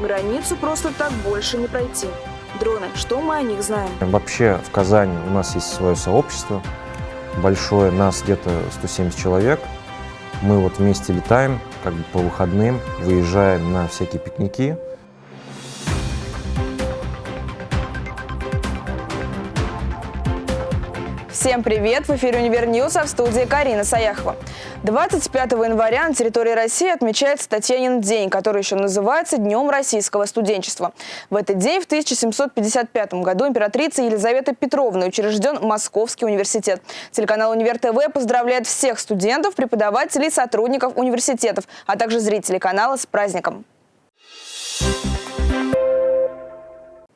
Границу просто так больше не пройти. Дроны, что мы о них знаем? Вообще в Казани у нас есть свое сообщество большое, нас где-то 170 человек. Мы вот вместе летаем, как бы по выходным, выезжаем на всякие пикники, Всем привет! В эфире «Универ а в студии Карина Саяхова. 25 января на территории России отмечается Татьянин день, который еще называется Днем российского студенчества. В этот день в 1755 году императрица Елизавета Петровна учрежден Московский университет. Телеканал «Универ ТВ» поздравляет всех студентов, преподавателей, сотрудников университетов, а также зрителей канала с праздником.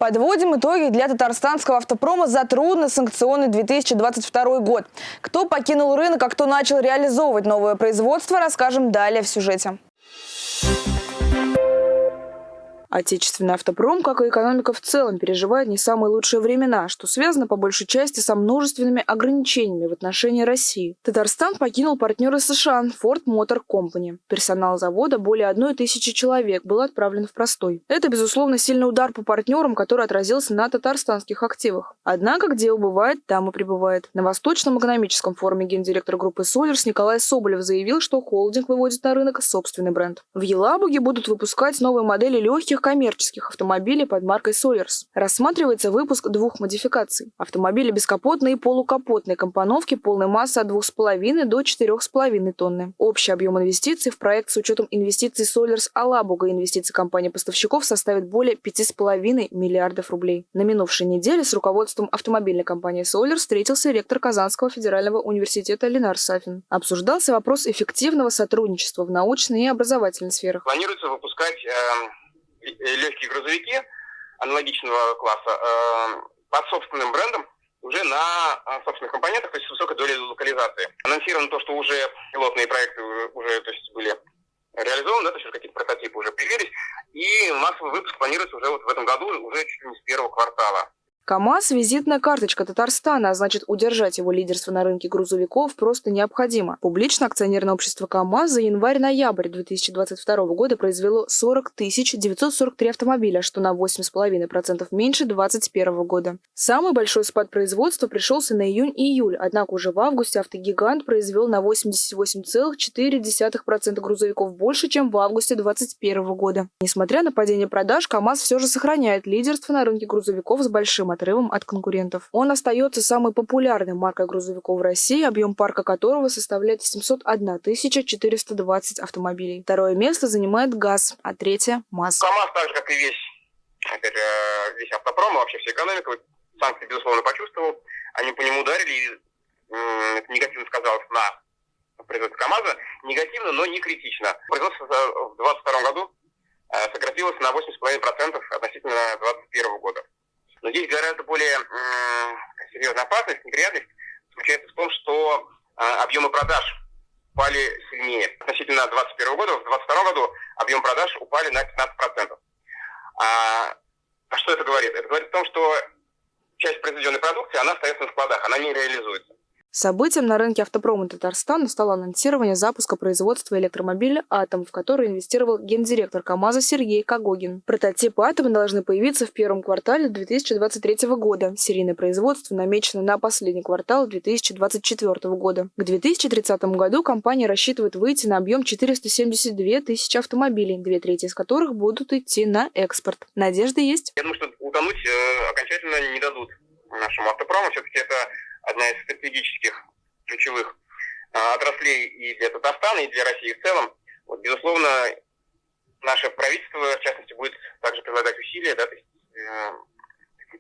Подводим итоги для татарстанского автопрома за трудно-санкционный 2022 год. Кто покинул рынок, а кто начал реализовывать новое производство, расскажем далее в сюжете. Отечественный автопром, как и экономика в целом, переживает не самые лучшие времена, что связано по большей части со множественными ограничениями в отношении России. Татарстан покинул партнеры США Ford Motor Company. Персонал завода более одной тысячи человек был отправлен в простой. Это, безусловно, сильный удар по партнерам, который отразился на татарстанских активах. Однако, где убывает, там и прибывает. На Восточном экономическом форуме гендиректор группы Solers Николай Соболев заявил, что холдинг выводит на рынок собственный бренд. В Елабуге будут выпускать новые модели легких коммерческих автомобилей под маркой Solers. Рассматривается выпуск двух модификаций. Автомобили бескапотной и полукапотной компоновки полной массы от 2,5 до 4,5 тонны. Общий объем инвестиций в проект с учетом инвестиций Solers Алабуга и инвестиций компании-поставщиков составит более 5,5 миллиардов рублей. На минувшей неделе с руководством автомобильной компании Solers встретился ректор Казанского федерального университета Ленар Сафин. Обсуждался вопрос эффективного сотрудничества в научной и образовательной сферах. Планируется выпускать э легкие грузовики аналогичного класса э, под собственным брендом уже на э, собственных компонентах, то есть с высокой долей локализации. Анонсировано то, что уже пилотные проекты уже то есть, были реализованы, да, то есть какие-то прототипы уже появились, и массовый выпуск планируется уже вот в этом году, уже чуть ли не с первого квартала. КАМАЗ – визитная карточка Татарстана, а значит удержать его лидерство на рынке грузовиков просто необходимо. Публично акционерное общество КАМАЗ за январь-ноябрь 2022 года произвело 40 943 автомобиля, что на 8,5% меньше 2021 года. Самый большой спад производства пришелся на июнь-июль, однако уже в августе автогигант произвел на 88,4% грузовиков больше, чем в августе 2021 года. Несмотря на падение продаж, КАМАЗ все же сохраняет лидерство на рынке грузовиков с большим отрывом от конкурентов. Он остается самой популярной маркой грузовиков в России, объем парка которого составляет 701 420 автомобилей. Второе место занимает ГАЗ, а третье – МАЗ. КАМАЗ, так же, как и весь, же, весь автопром, вообще вся экономика, санкции, безусловно, почувствовал. Они по нему ударили, и это негативно сказалось на производстве КАМАЗа. Негативно, но не критично. Производство в 2022 году э, сократилось на 8,5% относительно 2021 года. Но здесь гораздо более серьезная опасность, неприятность заключается в том, что а, объемы продаж упали сильнее. Относительно 2021 года, в 2022 году объем продаж упали на 15%. А, а что это говорит? Это говорит о том, что часть произведенной продукции, она остается на складах, она не реализуется. Событием на рынке автопрома Татарстана стало анонсирование запуска производства электромобиля «Атом», в который инвестировал гендиректор КАМАЗа Сергей Кагогин. Прототипы «Атома» должны появиться в первом квартале 2023 года. Серийное производство намечено на последний квартал 2024 года. К 2030 году компания рассчитывает выйти на объем 472 тысячи автомобилей, две трети из которых будут идти на экспорт. Надежда есть? Я думаю, что утонуть э, окончательно не дадут нашему автопрому. Все-таки это одна из стратегических ключевых а, отраслей и для Татарстана, и для России в целом. Вот, безусловно, наше правительство, в частности, будет также прилагать усилия, да, то есть, э,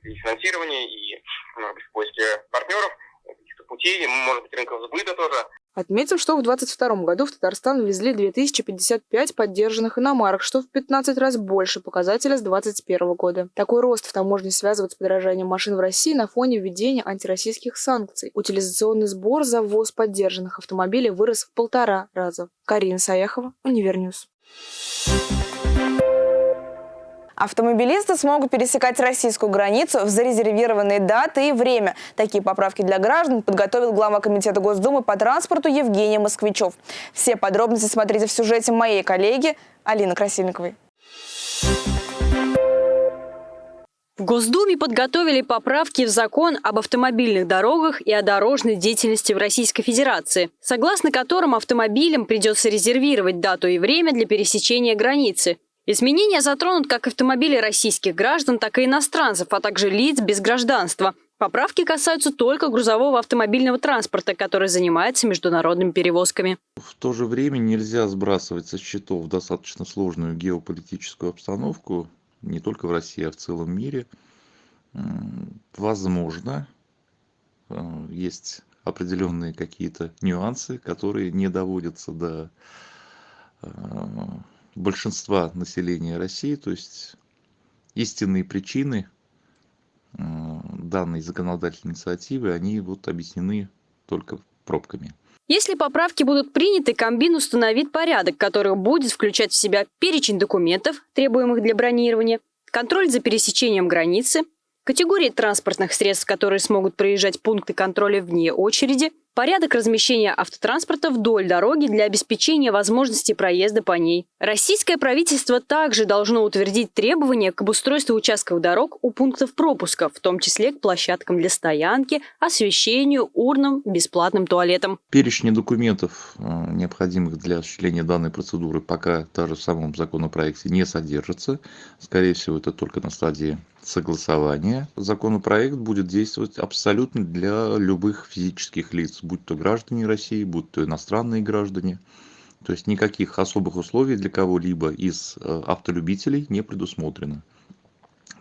и финансирование, и, быть, в партнеров, каких-то путей, может быть, рынков сбыта тоже. Отметим, что в 2022 году в Татарстан ввезли 2055 подержанных иномарок, что в 15 раз больше показателя с 2021 года. Такой рост в таможне связывают с подорожанием машин в России на фоне введения антироссийских санкций. Утилизационный сбор за ввоз подержанных автомобилей вырос в полтора раза. Карина Саяхова, Универньюз. Автомобилисты смогут пересекать российскую границу в зарезервированные даты и время. Такие поправки для граждан подготовил глава Комитета Госдумы по транспорту Евгений Москвичев. Все подробности смотрите в сюжете моей коллеги Алины Красильниковой. В Госдуме подготовили поправки в закон об автомобильных дорогах и о дорожной деятельности в Российской Федерации, согласно которым автомобилям придется резервировать дату и время для пересечения границы. Изменения затронут как автомобили российских граждан, так и иностранцев, а также лиц без гражданства. Поправки касаются только грузового автомобильного транспорта, который занимается международными перевозками. В то же время нельзя сбрасывать со счетов достаточно сложную геополитическую обстановку, не только в России, а в целом мире. Возможно, э, есть определенные какие-то нюансы, которые не доводятся до э, большинства населения России, то есть истинные причины э, данной законодательной инициативы, они вот объяснены только пробками. Если поправки будут приняты, Комбин установит порядок, который будет включать в себя перечень документов, требуемых для бронирования, контроль за пересечением границы, категории транспортных средств, которые смогут проезжать пункты контроля вне очереди, Порядок размещения автотранспорта вдоль дороги для обеспечения возможности проезда по ней. Российское правительство также должно утвердить требования к обустройству участков дорог у пунктов пропуска, в том числе к площадкам для стоянки, освещению, урнам, бесплатным туалетам. Перечни документов, э, необходимых для осуществления данной процедуры, пока даже в самом законопроекте не содержится. Скорее всего, это только на стадии согласования. Законопроект будет действовать абсолютно для любых физических лиц будь то граждане России, будь то иностранные граждане. То есть никаких особых условий для кого-либо из э, автолюбителей не предусмотрено.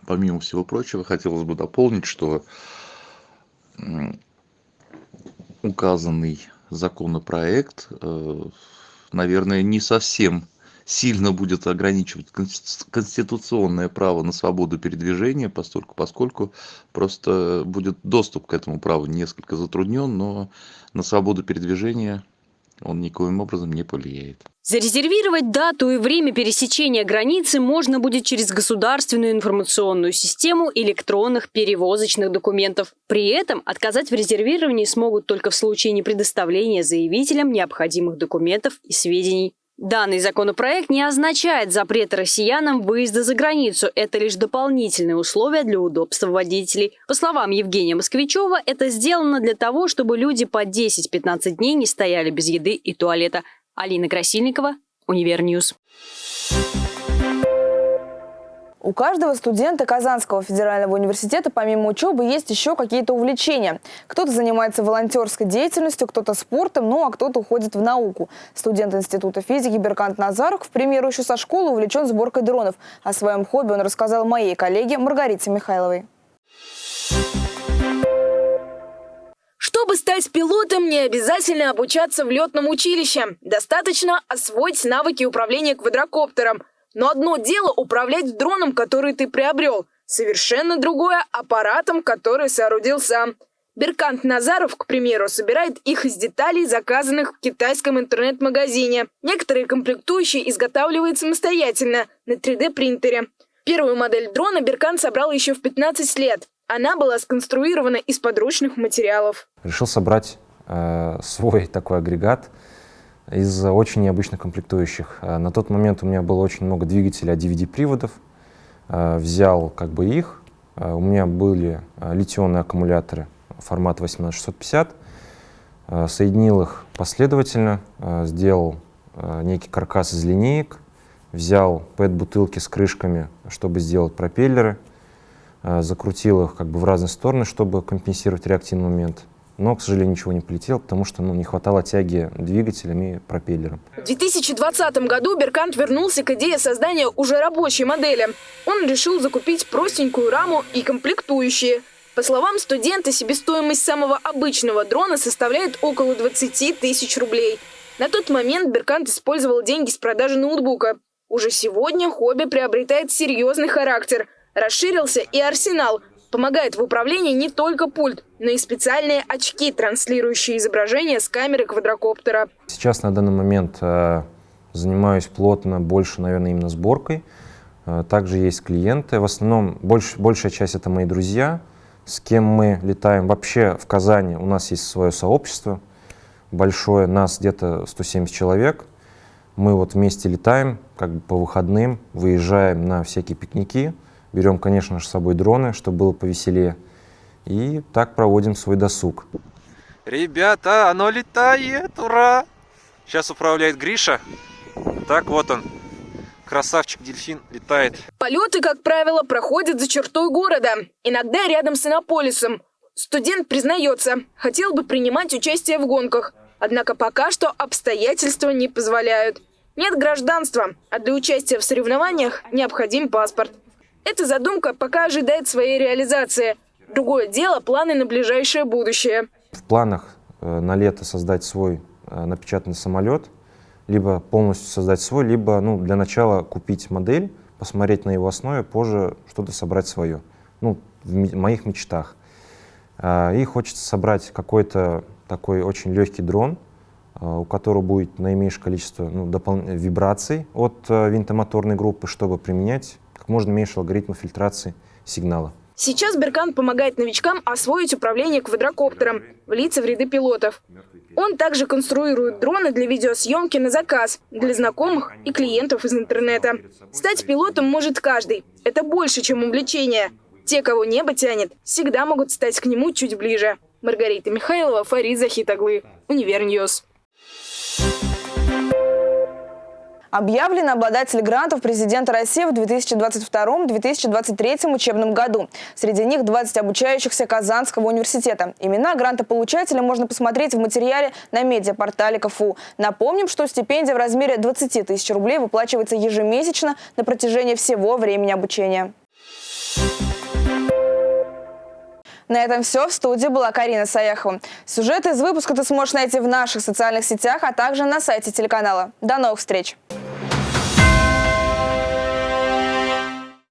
Помимо всего прочего, хотелось бы дополнить, что указанный законопроект, э, наверное, не совсем сильно будет ограничивать конституционное право на свободу передвижения, поскольку, поскольку просто будет доступ к этому праву несколько затруднен, но на свободу передвижения он никоим образом не повлияет. Зарезервировать дату и время пересечения границы можно будет через государственную информационную систему электронных перевозочных документов. При этом отказать в резервировании смогут только в случае непредоставления заявителям необходимых документов и сведений. Данный законопроект не означает запрет россиянам выезда за границу. Это лишь дополнительные условия для удобства водителей. По словам Евгения Москвичева, это сделано для того, чтобы люди по 10-15 дней не стояли без еды и туалета. Алина Красильникова, Универньюз. У каждого студента Казанского федерального университета помимо учебы есть еще какие-то увлечения. Кто-то занимается волонтерской деятельностью, кто-то спортом, ну а кто-то уходит в науку. Студент Института физики Беркант Назаров, к примеру, еще со школы увлечен сборкой дронов. О своем хобби он рассказал моей коллеге Маргарите Михайловой. Чтобы стать пилотом, не обязательно обучаться в летном училище. Достаточно освоить навыки управления квадрокоптером – но одно дело управлять дроном, который ты приобрел, совершенно другое – аппаратом, который соорудил сам. Беркант Назаров, к примеру, собирает их из деталей, заказанных в китайском интернет-магазине. Некоторые комплектующие изготавливает самостоятельно на 3D-принтере. Первую модель дрона Беркант собрал еще в 15 лет. Она была сконструирована из подручных материалов. Решил собрать э, свой такой агрегат – из очень необычных комплектующих. Э, на тот момент у меня было очень много двигателей от DVD-приводов. Э, взял как бы их. Э, у меня были литионные аккумуляторы формата 18650. Соединил их последовательно, сделал некий каркас из линеек, взял PET-бутылки с крышками, чтобы сделать пропеллеры, закрутил их как бы в разные стороны, чтобы компенсировать реактивный момент но, к сожалению, ничего не полетело, потому что ну, не хватало тяги двигателем и пропеллером. В 2020 году Беркант вернулся к идее создания уже рабочей модели. Он решил закупить простенькую раму и комплектующие. По словам студента, себестоимость самого обычного дрона составляет около 20 тысяч рублей. На тот момент Беркант использовал деньги с продажи ноутбука. Уже сегодня хобби приобретает серьезный характер. Расширился и арсенал – Помогает в управлении не только пульт, но и специальные очки, транслирующие изображение с камеры квадрокоптера. Сейчас на данный момент э, занимаюсь плотно больше, наверное, именно сборкой. Э, также есть клиенты. В основном больш, большая часть это мои друзья, с кем мы летаем. Вообще в Казани у нас есть свое сообщество большое, нас где-то 170 человек. Мы вот вместе летаем, как бы по выходным, выезжаем на всякие пикники, Берем, конечно же, с собой дроны, чтобы было повеселее. И так проводим свой досуг. Ребята, оно летает, ура! Сейчас управляет Гриша. Так, вот он, красавчик-дельфин летает. Полеты, как правило, проходят за чертой города, иногда рядом с Иннополисом. Студент признается, хотел бы принимать участие в гонках, однако пока что обстоятельства не позволяют. Нет гражданства, а для участия в соревнованиях необходим паспорт. Эта задумка пока ожидает своей реализации. Другое дело – планы на ближайшее будущее. В планах э, на лето создать свой э, напечатанный самолет, либо полностью создать свой, либо ну, для начала купить модель, посмотреть на его основе, позже что-то собрать свое. Ну, в моих мечтах. А, И хочется собрать какой-то такой очень легкий дрон, а, у которого будет наименьшее количество ну, вибраций от э, винтомоторной группы, чтобы применять как можно меньше алгоритмов фильтрации сигнала. Сейчас Беркан помогает новичкам освоить управление квадрокоптером, влиться в ряды пилотов. Он также конструирует дроны для видеосъемки на заказ, для знакомых и клиентов из интернета. Стать пилотом может каждый. Это больше, чем увлечение. Те, кого небо тянет, всегда могут стать к нему чуть ближе. Маргарита Михайлова, Фарид Захитаглы, Универньюз. Объявлены обладатели грантов президента России в 2022-2023 учебном году. Среди них 20 обучающихся Казанского университета. Имена грантополучателя можно посмотреть в материале на медиапортале КФУ. Напомним, что стипендия в размере 20 тысяч рублей выплачивается ежемесячно на протяжении всего времени обучения. На этом все. В студии была Карина Саяхова. Сюжеты из выпуска ты сможешь найти в наших социальных сетях, а также на сайте телеканала. До новых встреч!